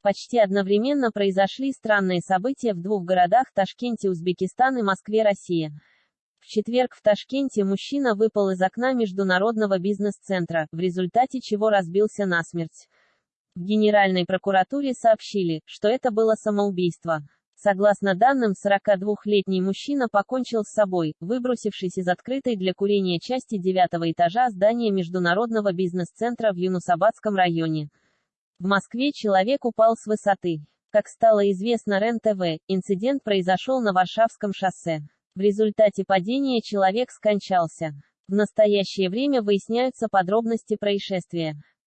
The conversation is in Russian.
Почти одновременно произошли странные события в двух городах Ташкенте, Узбекистан и Москве, Россия. В четверг в Ташкенте мужчина выпал из окна международного бизнес-центра, в результате чего разбился насмерть. В Генеральной прокуратуре сообщили, что это было самоубийство. Согласно данным, 42-летний мужчина покончил с собой, выбросившись из открытой для курения части девятого этажа здания Международного бизнес-центра в Юнусабадском районе. В Москве человек упал с высоты. Как стало известно РЕН-ТВ, инцидент произошел на Варшавском шоссе. В результате падения человек скончался. В настоящее время выясняются подробности происшествия.